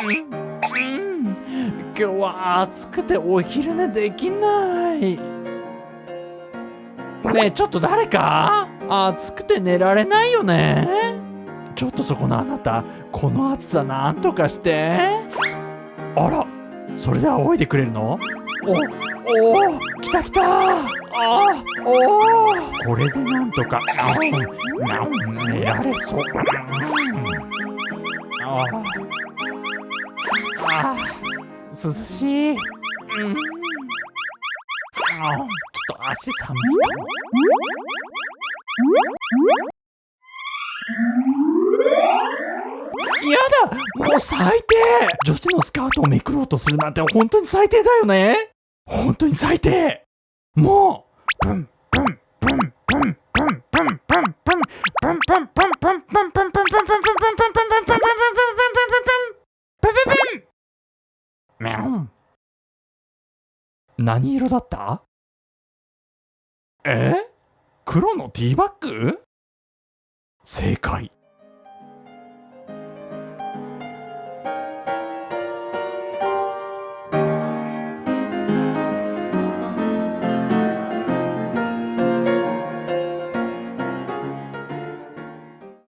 今日は暑くてお昼寝できない。ねえちょっと誰か？暑くて寝られないよね？ちょっとそこのあなたこの暑さなんとかして。あらそれで仰いでくれるの？おお来た来た。あお。これでなんとか。あん。なん。寝られそう、あ。あ涼しい、うん、あちょっと足寒いやだもう最低。女子のスカートをめくろうとするなんて本当に最低だよね。本当に最低。もうプンプンプンプンプンプンプンプンプンプンプンプンプンプンプンプンプンブンン何色だった？え？黒のティーバッグ？正解